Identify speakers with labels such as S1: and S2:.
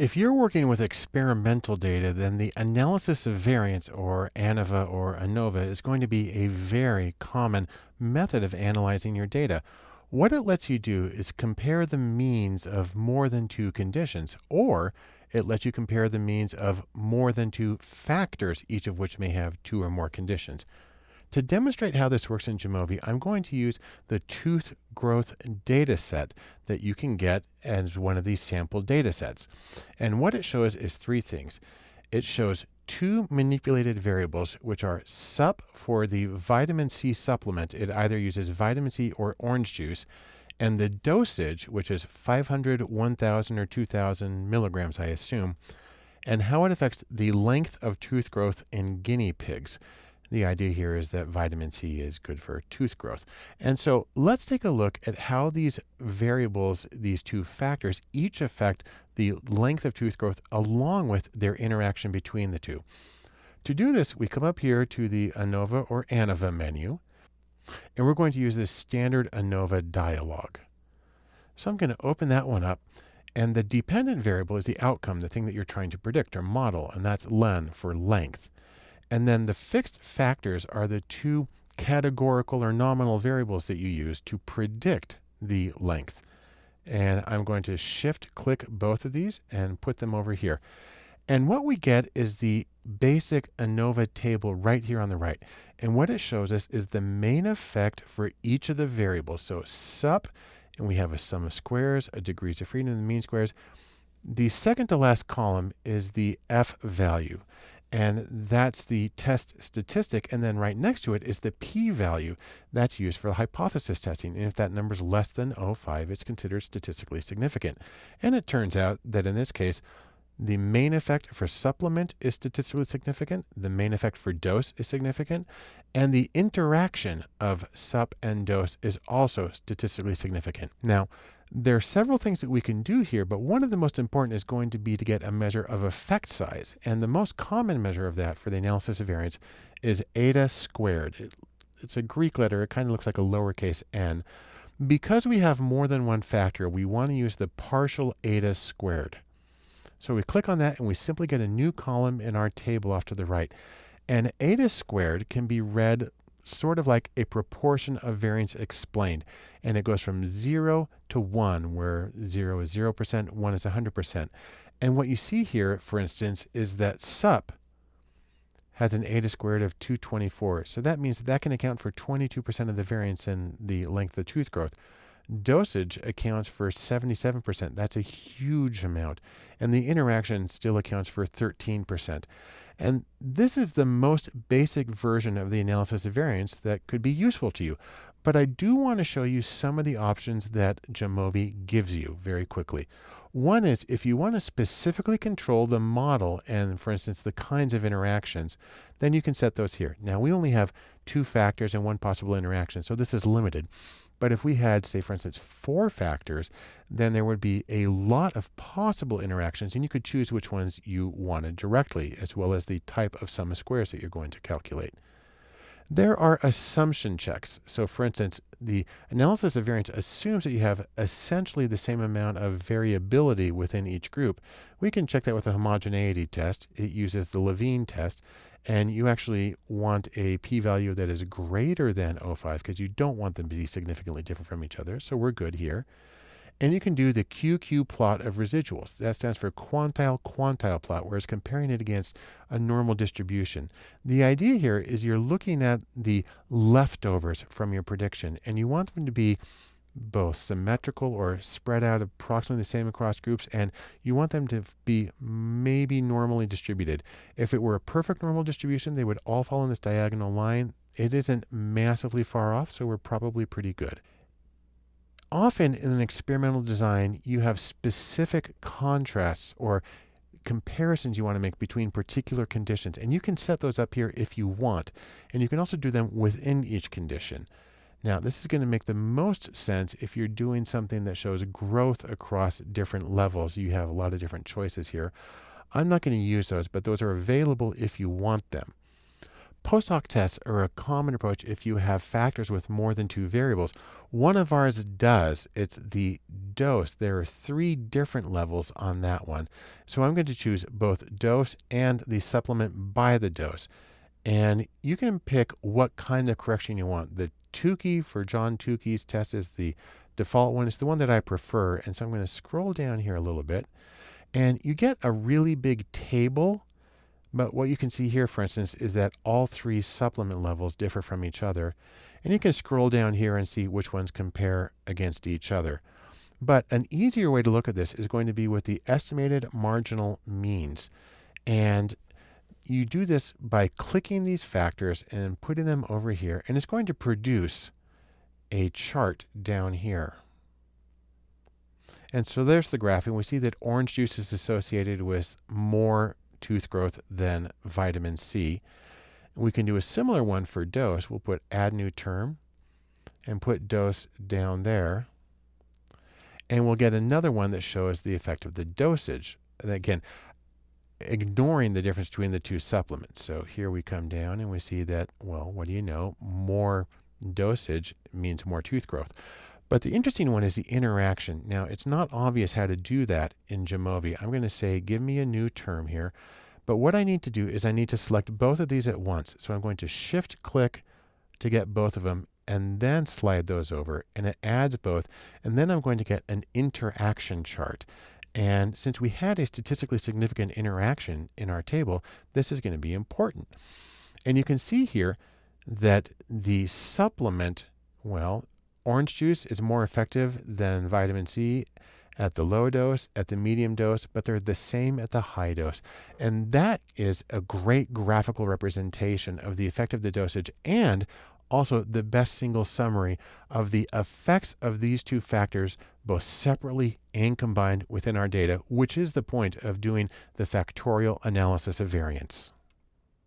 S1: If you're working with experimental data, then the analysis of variance, or ANOVA or ANOVA, is going to be a very common method of analyzing your data. What it lets you do is compare the means of more than two conditions, or it lets you compare the means of more than two factors, each of which may have two or more conditions. To demonstrate how this works in Jamovi, I'm going to use the tooth growth data set that you can get as one of these sample data sets. And what it shows is three things. It shows two manipulated variables, which are SUP for the vitamin C supplement. It either uses vitamin C or orange juice. And the dosage, which is 500, 1000, or 2000 milligrams, I assume, and how it affects the length of tooth growth in guinea pigs. The idea here is that vitamin C is good for tooth growth. And so let's take a look at how these variables, these two factors, each affect the length of tooth growth along with their interaction between the two. To do this, we come up here to the ANOVA or ANOVA menu, and we're going to use this standard ANOVA dialog. So I'm going to open that one up. And the dependent variable is the outcome, the thing that you're trying to predict or model, and that's len for length. And then the fixed factors are the two categorical or nominal variables that you use to predict the length. And I'm going to shift click both of these and put them over here. And what we get is the basic ANOVA table right here on the right. And what it shows us is the main effect for each of the variables. So SUP, and we have a sum of squares, a degrees of freedom, and the mean squares. The second to last column is the F value. And that's the test statistic. And then right next to it is the p-value that's used for hypothesis testing. And if that number is less than 0.5, it's considered statistically significant. And it turns out that in this case, the main effect for supplement is statistically significant. The main effect for dose is significant. And the interaction of sup and dose is also statistically significant. Now, there are several things that we can do here, but one of the most important is going to be to get a measure of effect size. And the most common measure of that for the analysis of variance is eta squared. It, it's a Greek letter. It kind of looks like a lowercase n. Because we have more than one factor, we want to use the partial eta squared. So we click on that and we simply get a new column in our table off to the right. And eta squared can be read sort of like a proportion of variance explained. And it goes from 0 to 1, where 0 is 0%, 1 is 100%. And what you see here, for instance, is that SUP has an a eta squared of 224. So that means that, that can account for 22% of the variance in the length of tooth growth. Dosage accounts for 77%. That's a huge amount. And the interaction still accounts for 13%. And this is the most basic version of the analysis of variance that could be useful to you. But I do want to show you some of the options that Jamovi gives you very quickly. One is if you want to specifically control the model and, for instance, the kinds of interactions, then you can set those here. Now, we only have two factors and one possible interaction, so this is limited. But if we had, say, for instance, four factors, then there would be a lot of possible interactions, and you could choose which ones you wanted directly, as well as the type of sum of squares that you're going to calculate. There are assumption checks. So for instance, the analysis of variance assumes that you have essentially the same amount of variability within each group. We can check that with a homogeneity test. It uses the Levene test and you actually want a p-value that is greater than 0.5 because you don't want them to be significantly different from each other. So we're good here. And you can do the QQ plot of residuals. That stands for quantile quantile plot, where it's comparing it against a normal distribution. The idea here is you're looking at the leftovers from your prediction, and you want them to be both symmetrical or spread out approximately the same across groups, and you want them to be maybe normally distributed. If it were a perfect normal distribution, they would all fall in this diagonal line. It isn't massively far off, so we're probably pretty good. Often in an experimental design, you have specific contrasts or comparisons you want to make between particular conditions, and you can set those up here if you want. And you can also do them within each condition. Now, this is going to make the most sense if you're doing something that shows growth across different levels. You have a lot of different choices here. I'm not going to use those, but those are available if you want them. Post hoc tests are a common approach if you have factors with more than two variables. One of ours does. It's the dose. There are three different levels on that one. So I'm going to choose both dose and the supplement by the dose. And you can pick what kind of correction you want. The Tukey for John Tukey's test is the default one. It's the one that I prefer. And so I'm going to scroll down here a little bit. And you get a really big table. But what you can see here, for instance, is that all three supplement levels differ from each other. And you can scroll down here and see which ones compare against each other. But an easier way to look at this is going to be with the estimated marginal means. And you do this by clicking these factors and putting them over here, and it's going to produce a chart down here. And so there's the graph, and we see that orange juice is associated with more tooth growth than vitamin C. We can do a similar one for dose. We'll put add new term and put dose down there. And we'll get another one that shows the effect of the dosage. And again, ignoring the difference between the two supplements. So here we come down and we see that, well, what do you know? More dosage means more tooth growth. But the interesting one is the interaction. Now, it's not obvious how to do that in Jamovi. I'm going to say, give me a new term here. But what I need to do is I need to select both of these at once. So I'm going to shift click to get both of them and then slide those over and it adds both. And then I'm going to get an interaction chart. And since we had a statistically significant interaction in our table, this is going to be important. And you can see here that the supplement, well, orange juice is more effective than vitamin C at the low dose, at the medium dose, but they're the same at the high dose. And that is a great graphical representation of the effect of the dosage and also the best single summary of the effects of these two factors, both separately and combined within our data, which is the point of doing the factorial analysis of variance.